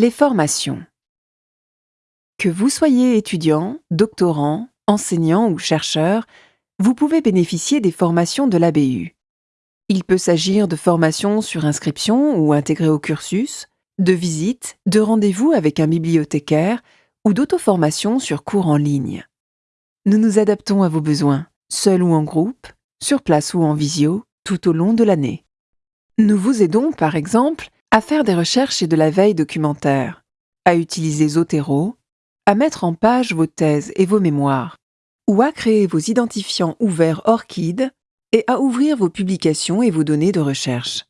Les formations. Que vous soyez étudiant, doctorant, enseignant ou chercheur, vous pouvez bénéficier des formations de l'ABU. Il peut s'agir de formations sur inscription ou intégrées au cursus, de visites, de rendez-vous avec un bibliothécaire ou d'auto-formations sur cours en ligne. Nous nous adaptons à vos besoins, seul ou en groupe, sur place ou en visio, tout au long de l'année. Nous vous aidons, par exemple, à faire des recherches et de la veille documentaire, à utiliser Zotero, à mettre en page vos thèses et vos mémoires, ou à créer vos identifiants ouverts ORCID et à ouvrir vos publications et vos données de recherche.